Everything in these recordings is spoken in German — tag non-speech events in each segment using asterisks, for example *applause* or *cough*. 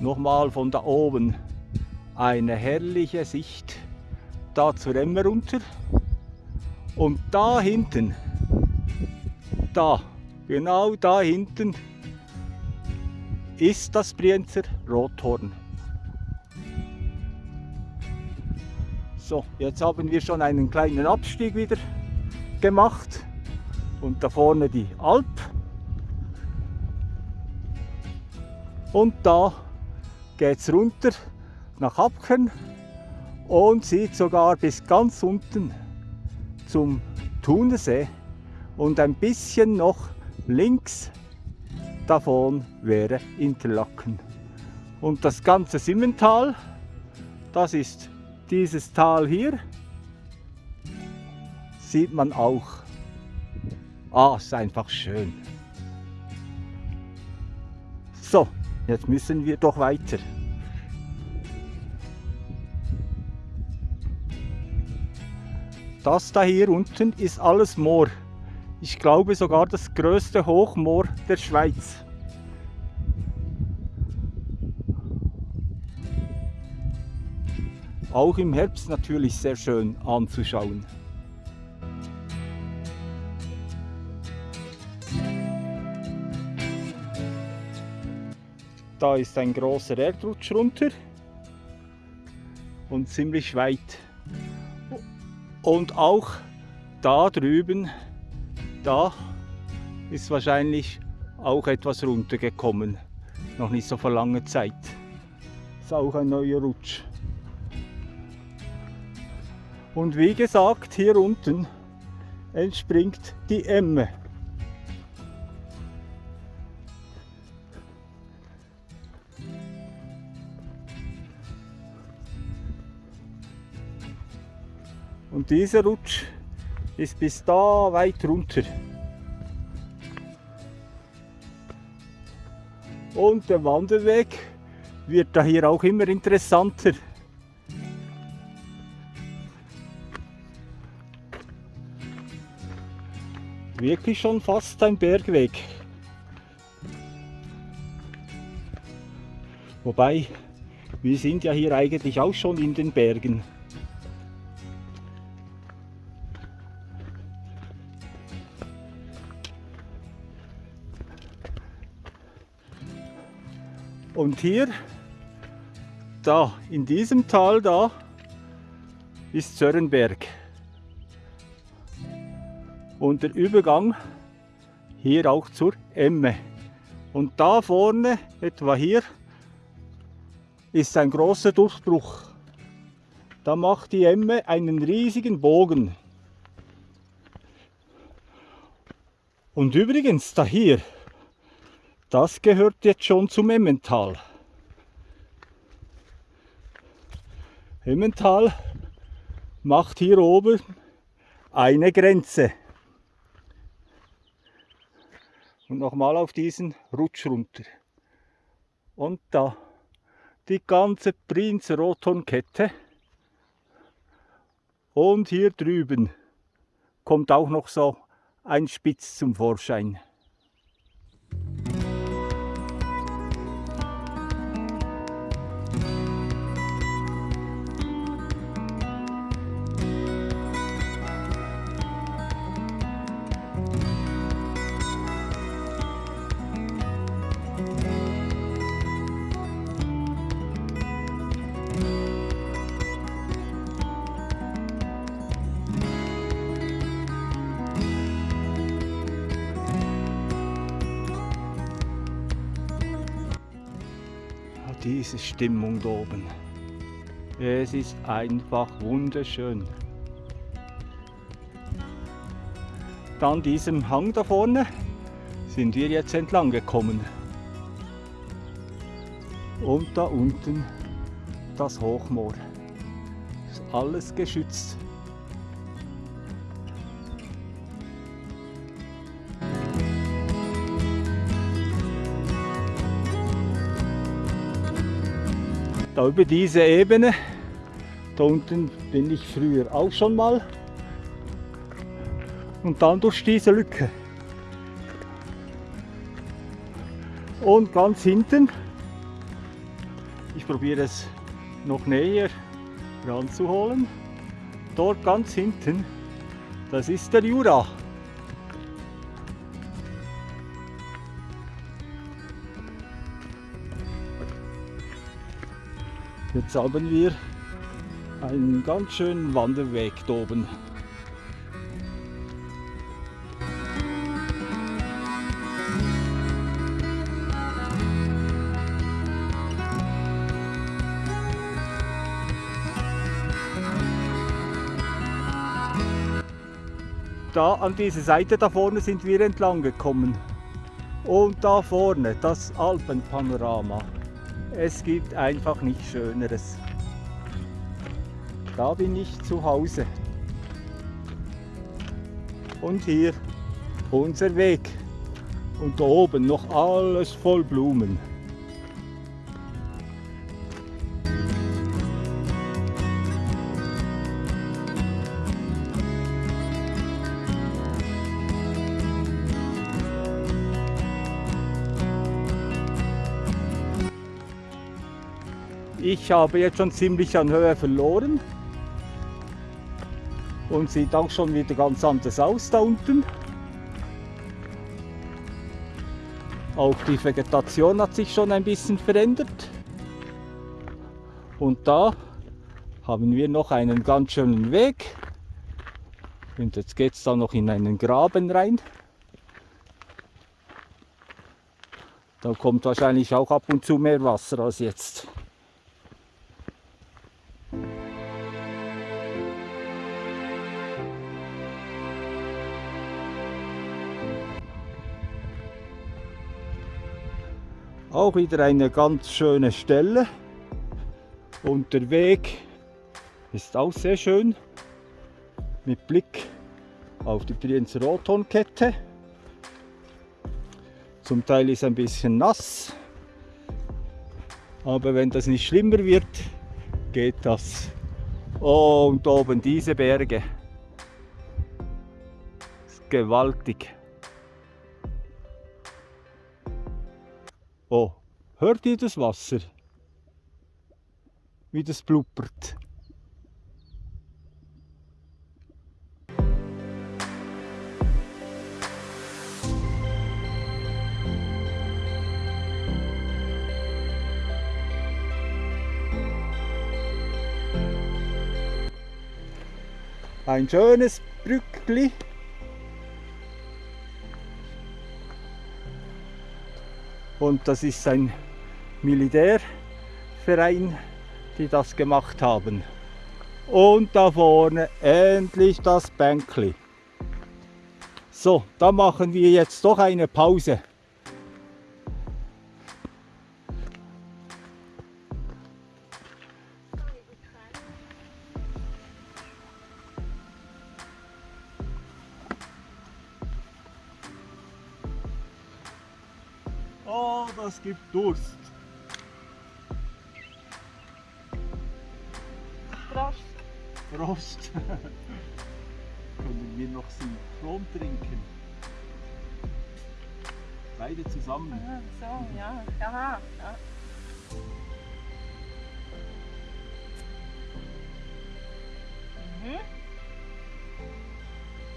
nochmal von da oben eine herrliche Sicht da zur Emme runter. Und da hinten, da, genau da hinten, ist das Brienzer Rothorn. So, jetzt haben wir schon einen kleinen Abstieg wieder gemacht und da vorne die Alp. Und da geht es runter nach Abkern und sieht sogar bis ganz unten zum Thunersee und ein bisschen noch links davon wäre Interlaken. Und das ganze Simmental, das ist dieses Tal hier, sieht man auch. Ah, ist einfach schön. Jetzt müssen wir doch weiter. Das da hier unten ist alles Moor. Ich glaube sogar das größte Hochmoor der Schweiz. Auch im Herbst natürlich sehr schön anzuschauen. Da ist ein großer Erdrutsch runter und ziemlich weit. Und auch da drüben, da ist wahrscheinlich auch etwas runtergekommen. Noch nicht so vor langer Zeit. Ist auch ein neuer Rutsch. Und wie gesagt, hier unten entspringt die Emme. Und dieser Rutsch ist bis da weit runter. Und der Wanderweg wird da hier auch immer interessanter. Wirklich schon fast ein Bergweg. Wobei, wir sind ja hier eigentlich auch schon in den Bergen. Und hier, da, in diesem Tal da, ist Zörrenberg. Und der Übergang hier auch zur Emme. Und da vorne, etwa hier, ist ein großer Durchbruch. Da macht die Emme einen riesigen Bogen. Und übrigens, da hier, das gehört jetzt schon zum Emmental. Emmental macht hier oben eine Grenze. Und nochmal auf diesen Rutsch runter. Und da die ganze Prinz Rothornkette. Und hier drüben kommt auch noch so ein Spitz zum Vorschein. Diese Stimmung da oben. Es ist einfach wunderschön. Dann diesem Hang da vorne sind wir jetzt entlang gekommen. Und da unten das Hochmoor. Ist alles geschützt. Da über diese Ebene, da unten bin ich früher auch schon mal. Und dann durch diese Lücke. Und ganz hinten, Ich probiere es noch näher ranzuholen. Dort ganz hinten, das ist der Jura. Jetzt haben wir einen ganz schönen Wanderweg oben. Da an dieser Seite da vorne sind wir entlang gekommen. Und da vorne das Alpenpanorama. Es gibt einfach nichts Schöneres. Da bin ich zu Hause. Und hier unser Weg. Und da oben noch alles voll Blumen. Ich habe jetzt schon ziemlich an Höhe verloren und sieht auch schon wieder ganz anders aus da unten. Auch die Vegetation hat sich schon ein bisschen verändert. Und da haben wir noch einen ganz schönen Weg. Und jetzt geht es da noch in einen Graben rein. Da kommt wahrscheinlich auch ab und zu mehr Wasser als jetzt. Auch wieder eine ganz schöne Stelle. Und der Weg ist auch sehr schön. Mit Blick auf die Brienzer Rothornkette. Zum Teil ist ein bisschen nass. Aber wenn das nicht schlimmer wird, geht das. Oh, und oben diese Berge. Ist gewaltig. Oh, hört ihr das Wasser? Wie das blubbert. Ein schönes Brückli Und das ist ein Militärverein, die das gemacht haben. Und da vorne endlich das Bänkli. So, da machen wir jetzt doch eine Pause. Oh, das gibt Durst. Prost. Prost. *laughs* Können wir noch Synchron trinken? Beide zusammen. Ah, so, ja. Aha, ja. Mhm.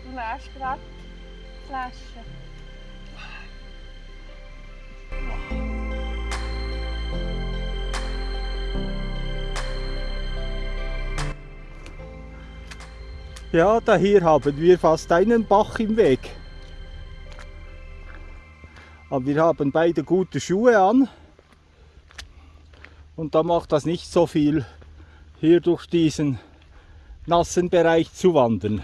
Du lässt gerade die Flasche. Ja, da hier haben wir fast einen Bach im Weg. Aber wir haben beide gute Schuhe an. Und da macht das nicht so viel, hier durch diesen nassen Bereich zu wandern.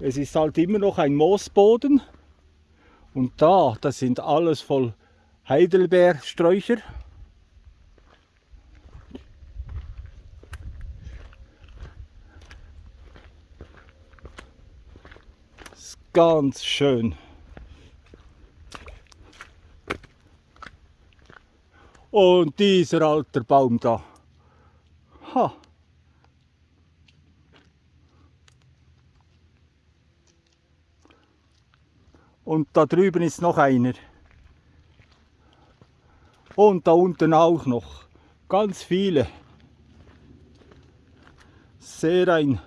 Es ist halt immer noch ein Moosboden. Und da, das sind alles voll Heidelbeersträucher. Ganz schön. Und dieser alte Baum da. Ha. Und da drüben ist noch einer. Und da unten auch noch ganz viele. Sehr ein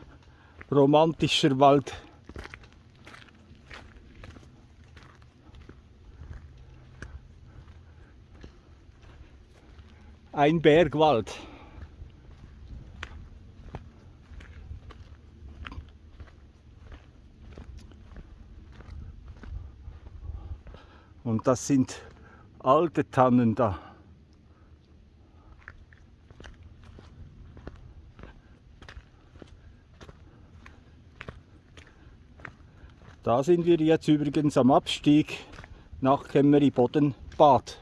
romantischer Wald. Ein Bergwald. Und das sind alte Tannen da. Da sind wir jetzt übrigens am Abstieg nach Kemmeri-Bodden-Bad.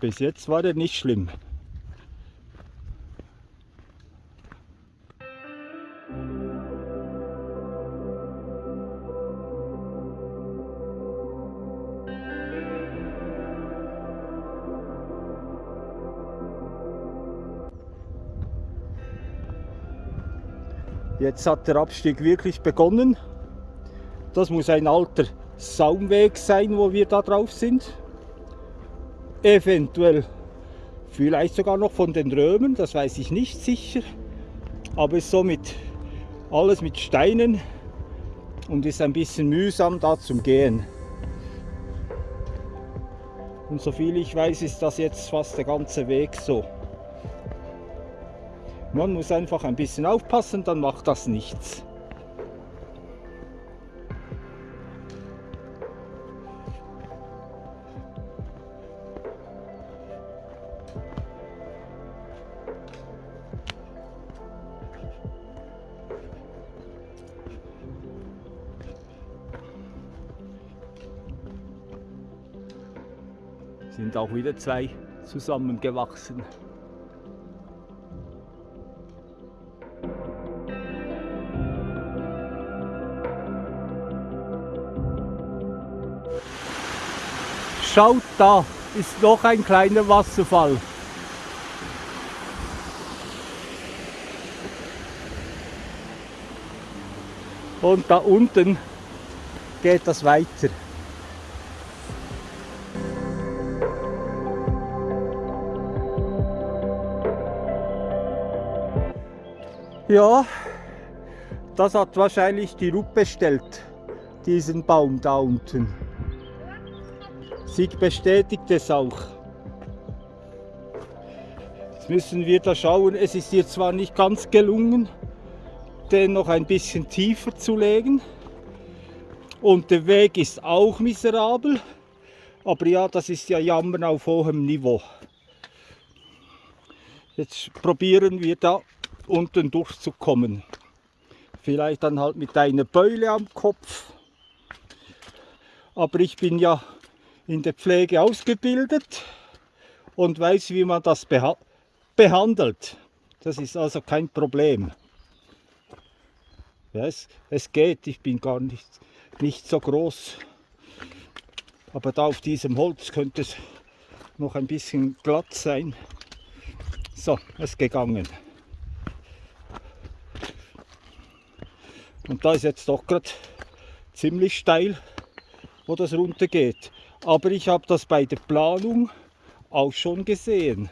Bis jetzt war er nicht schlimm. Jetzt hat der Abstieg wirklich begonnen. Das muss ein alter Saumweg sein, wo wir da drauf sind. Eventuell vielleicht sogar noch von den Römern, das weiß ich nicht sicher. Aber ist so mit, alles mit Steinen und ist ein bisschen mühsam da zum Gehen. Und soviel ich weiß, ist das jetzt fast der ganze Weg so. Man muss einfach ein bisschen aufpassen, dann macht das nichts. Auch wieder zwei zusammengewachsen. Schaut da, ist noch ein kleiner Wasserfall. Und da unten geht das weiter. Ja, das hat wahrscheinlich die Rupp bestellt, diesen Baum da unten. Sie bestätigt es auch. Jetzt müssen wir da schauen, es ist ihr zwar nicht ganz gelungen, den noch ein bisschen tiefer zu legen. Und der Weg ist auch miserabel. Aber ja, das ist ja Jammern auf hohem Niveau. Jetzt probieren wir da unten durchzukommen. Vielleicht dann halt mit einer Beule am Kopf. Aber ich bin ja in der Pflege ausgebildet und weiß, wie man das beha behandelt. Das ist also kein Problem. Ja, es, es geht, ich bin gar nicht, nicht so groß. Aber da auf diesem Holz könnte es noch ein bisschen glatt sein. So, es ist gegangen. Und da ist jetzt doch gerade ziemlich steil, wo das runter geht. Aber ich habe das bei der Planung auch schon gesehen.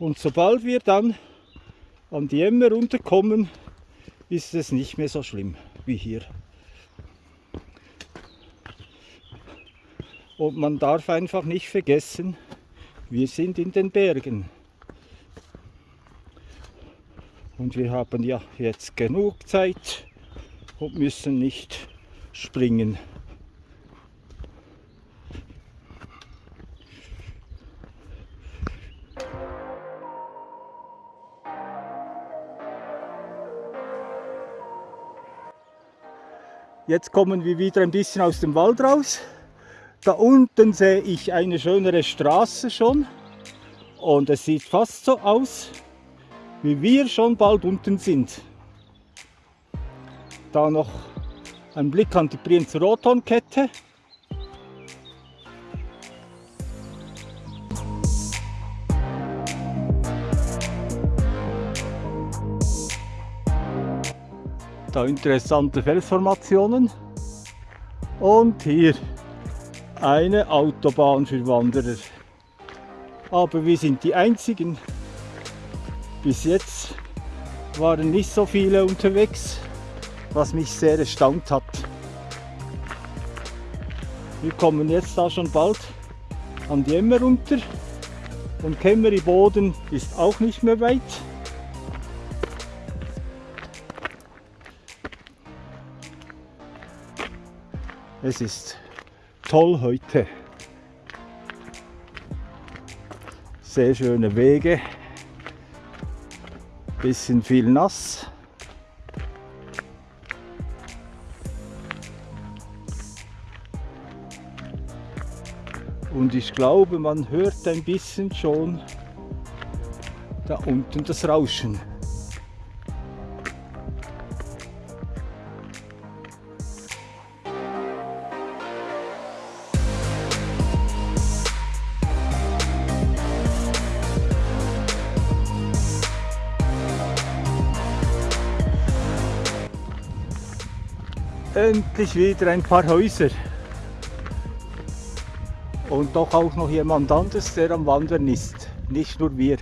Und sobald wir dann an die Emme runterkommen, ist es nicht mehr so schlimm wie hier. Und man darf einfach nicht vergessen, wir sind in den Bergen. Und wir haben ja jetzt genug Zeit, und müssen nicht springen. Jetzt kommen wir wieder ein bisschen aus dem Wald raus. Da unten sehe ich eine schönere Straße schon und es sieht fast so aus, wie wir schon bald unten sind. Da noch ein Blick an die Brienzer Rotonkette. Da interessante Felsformationen. Und hier eine Autobahn für Wanderer. Aber wir sind die einzigen. Bis jetzt waren nicht so viele unterwegs, was mich sehr erstaunt hat. Wir kommen jetzt da schon bald an die Emmer runter und Kemmeri Boden ist auch nicht mehr weit. Es ist toll heute. Sehr schöne Wege. Bisschen viel nass. Und ich glaube, man hört ein bisschen schon da unten das Rauschen. Endlich wieder ein paar Häuser. Und doch auch noch jemand anderes, der am Wandern ist. Nicht nur wir.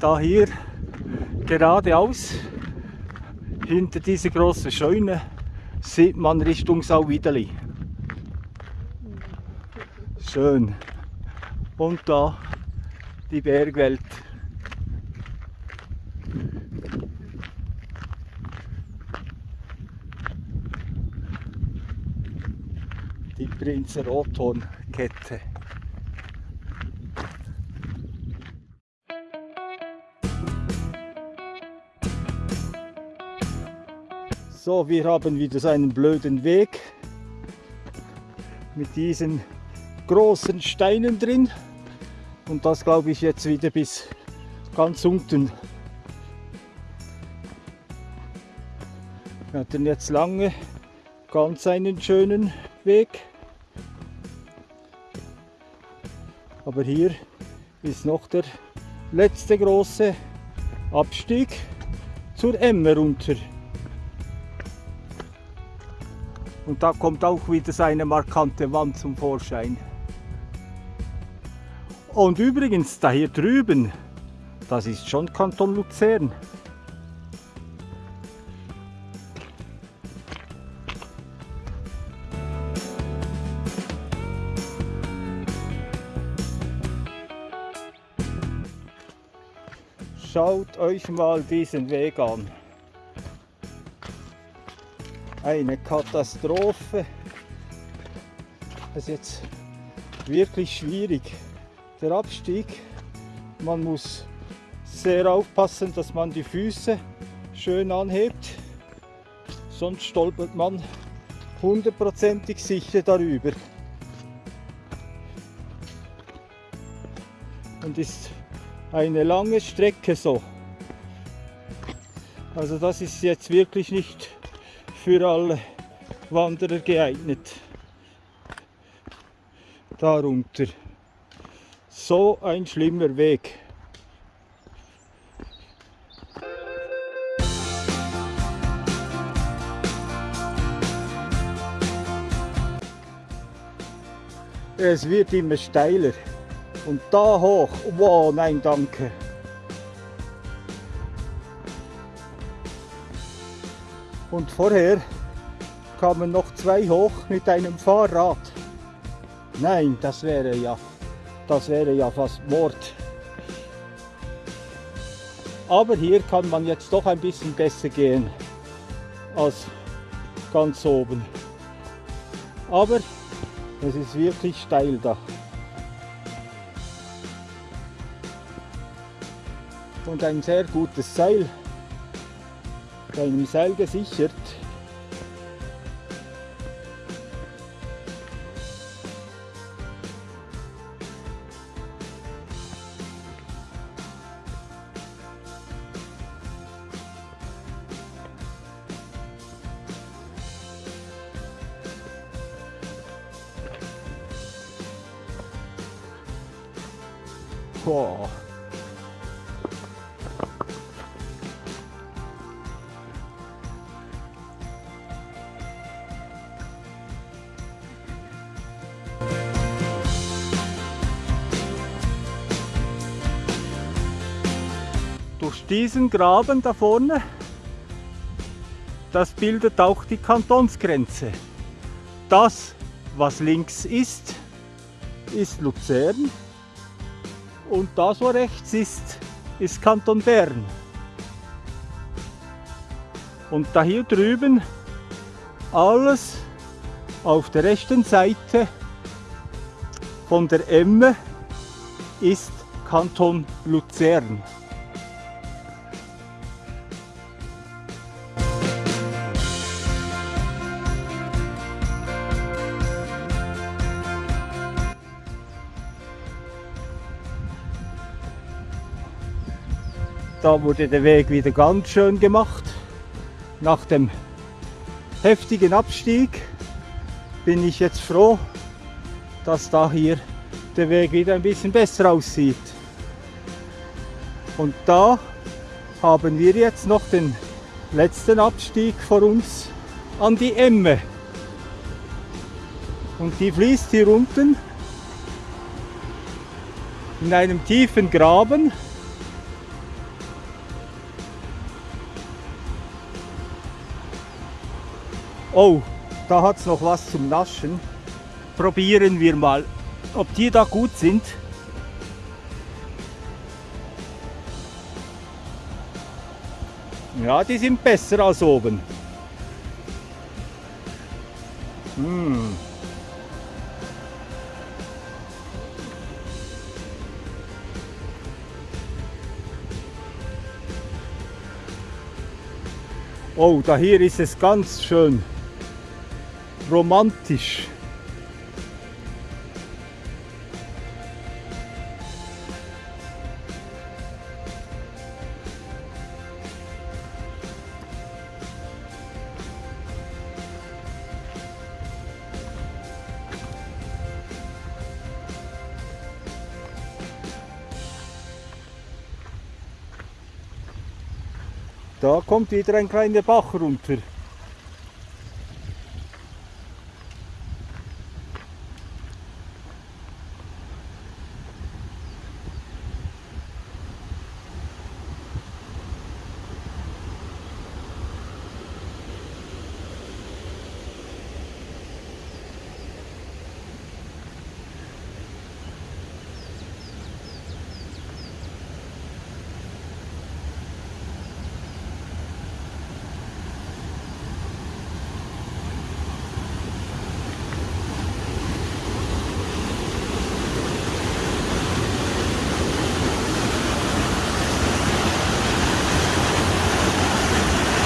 Da hier geradeaus, hinter dieser großen Scheune, sieht man Richtung Sauwiedeli. Schön. Und da die Bergwelt. Die Prinz Rothorn-Kette. So, wir haben wieder so einen blöden Weg mit diesen großen Steinen drin und das glaube ich jetzt wieder bis ganz unten. Wir hatten jetzt lange ganz einen schönen Weg. Aber hier ist noch der letzte große Abstieg zur Emme runter. Und da kommt auch wieder seine markante Wand zum Vorschein. Und übrigens, da hier drüben, das ist schon Kanton Luzern. Schaut euch mal diesen Weg an. Eine Katastrophe. Das ist jetzt wirklich schwierig. Der Abstieg, man muss sehr aufpassen, dass man die Füße schön anhebt, sonst stolpert man hundertprozentig sicher darüber. Und ist eine lange Strecke so. Also das ist jetzt wirklich nicht für alle Wanderer geeignet. Darunter. So ein schlimmer Weg. Es wird immer steiler. Und da hoch, wow, nein, danke. Und vorher kamen noch zwei hoch mit einem Fahrrad. Nein, das wäre ja, das wäre ja fast Mord. Aber hier kann man jetzt doch ein bisschen besser gehen als ganz oben. Aber es ist wirklich steil da. Und ein sehr gutes Seil, bei einem Seil gesichert. Diesen Graben da vorne, das bildet auch die Kantonsgrenze. Das, was links ist, ist Luzern und das, was rechts ist, ist Kanton Bern. Und da hier drüben alles auf der rechten Seite von der Emme ist Kanton Luzern. Da wurde der Weg wieder ganz schön gemacht. Nach dem heftigen Abstieg bin ich jetzt froh, dass da hier der Weg wieder ein bisschen besser aussieht. Und da haben wir jetzt noch den letzten Abstieg vor uns an die Emme. Und die fließt hier unten in einem tiefen Graben. Oh, da hat es noch was zum Naschen. Probieren wir mal, ob die da gut sind. Ja, die sind besser als oben. Hm. Oh, da hier ist es ganz schön romantisch. Da kommt wieder ein kleiner Bach runter.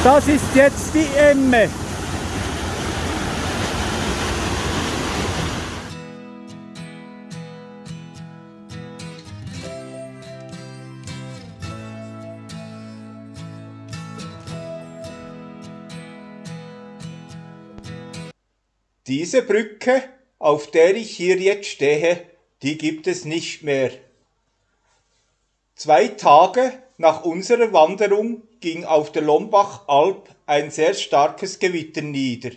Das ist jetzt die Emme. Diese Brücke, auf der ich hier jetzt stehe, die gibt es nicht mehr. Zwei Tage nach unserer Wanderung ging auf der Lombach-Alp ein sehr starkes Gewitter nieder.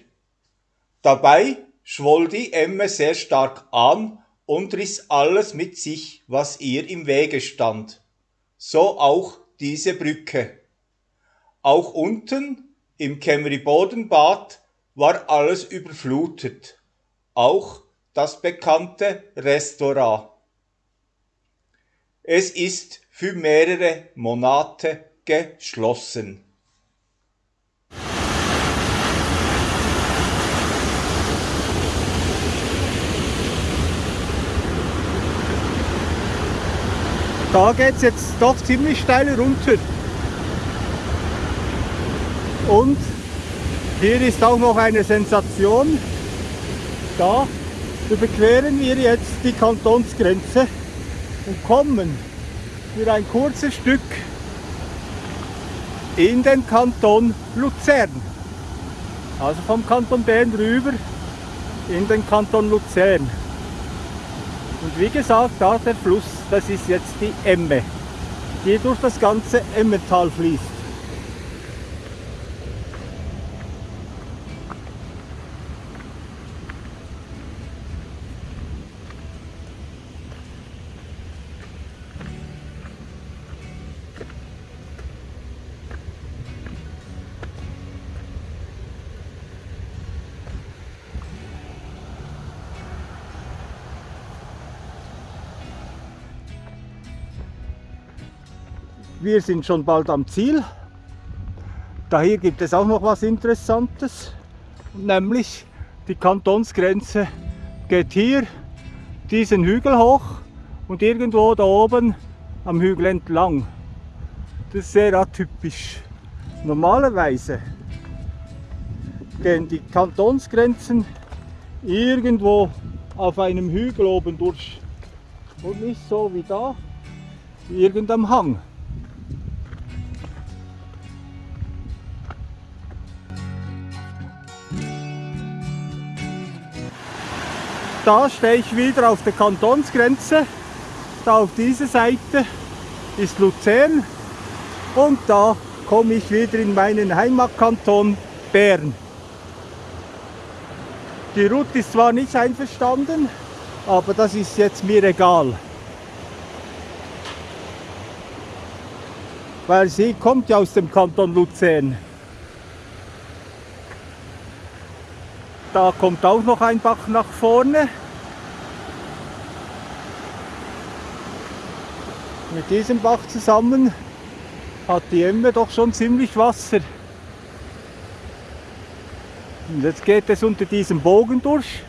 Dabei schwoll die Emme sehr stark an und riss alles mit sich, was ihr im Wege stand. So auch diese Brücke. Auch unten im Kemri-Bodenbad war alles überflutet. Auch das bekannte Restaurant. Es ist für mehrere Monate geschlossen. Da geht es jetzt doch ziemlich steil runter. Und hier ist auch noch eine Sensation. Da überqueren wir jetzt die Kantonsgrenze und kommen für ein kurzes Stück in den Kanton Luzern. Also vom Kanton Bern rüber in den Kanton Luzern. Und wie gesagt, da der Fluss, das ist jetzt die Emme, die durch das ganze Emmental fließt. Wir sind schon bald am Ziel. Da hier gibt es auch noch was Interessantes, nämlich die Kantonsgrenze geht hier diesen Hügel hoch und irgendwo da oben am Hügel entlang. Das ist sehr atypisch. Normalerweise gehen die Kantonsgrenzen irgendwo auf einem Hügel oben durch und nicht so wie da, irgendeinem Hang. Da stehe ich wieder auf der Kantonsgrenze. Da auf dieser Seite ist Luzern und da komme ich wieder in meinen Heimatkanton Bern. Die Ruth ist zwar nicht einverstanden, aber das ist jetzt mir egal. Weil sie kommt ja aus dem Kanton Luzern. Da kommt auch noch ein Bach nach vorne. Mit diesem Bach zusammen hat die Emme doch schon ziemlich Wasser. Und jetzt geht es unter diesem Bogen durch.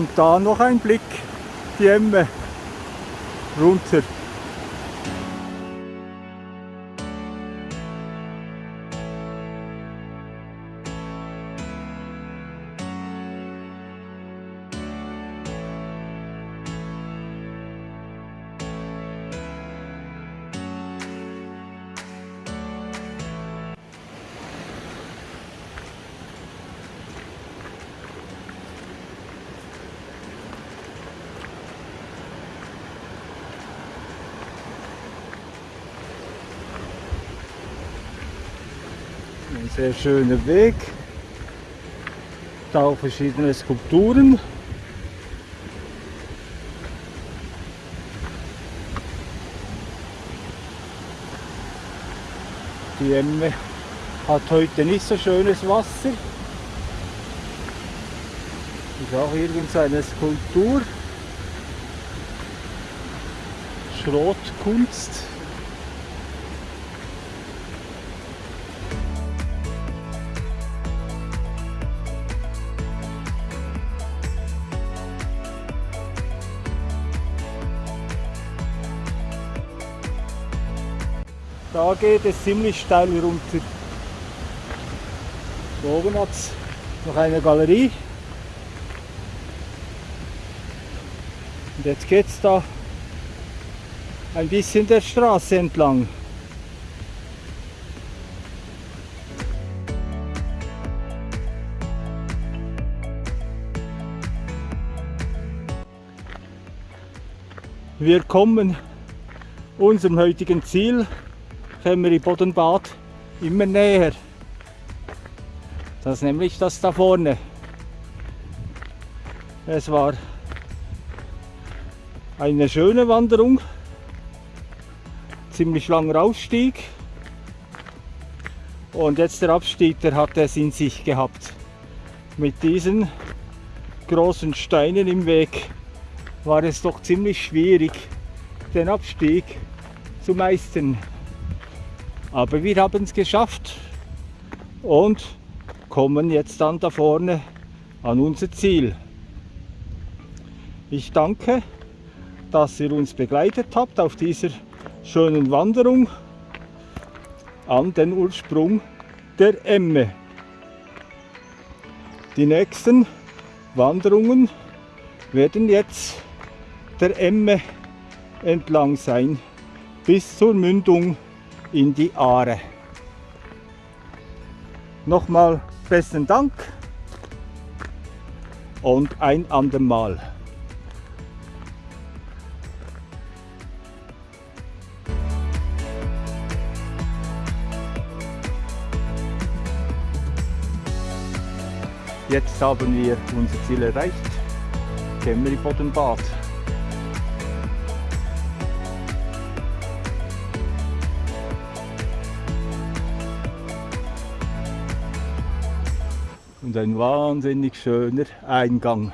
Und da noch ein Blick, die Emme runter. Sehr schöner Weg. Da auch verschiedene Skulpturen. Die Emme hat heute nicht so schönes Wasser. Ist auch irgendeine Skulptur. Schrotkunst. Da geht es ziemlich steil runter. Da oben hat es noch eine Galerie. Und jetzt geht es da ein bisschen der Straße entlang. Wir kommen unserem heutigen Ziel Kämmeri Bodenbad immer näher. Das ist nämlich das da vorne. Es war eine schöne Wanderung, ziemlich langer Aufstieg und jetzt der Abstieg, der hat es in sich gehabt. Mit diesen großen Steinen im Weg war es doch ziemlich schwierig, den Abstieg zu meistern. Aber wir haben es geschafft und kommen jetzt dann da vorne an unser Ziel. Ich danke, dass ihr uns begleitet habt auf dieser schönen Wanderung an den Ursprung der Emme. Die nächsten Wanderungen werden jetzt der Emme entlang sein bis zur Mündung in die Aare. Nochmal besten Dank und ein andermal. Jetzt haben wir unser Ziel erreicht, Kemmeri Boddenbad. Und ein wahnsinnig schöner Eingang.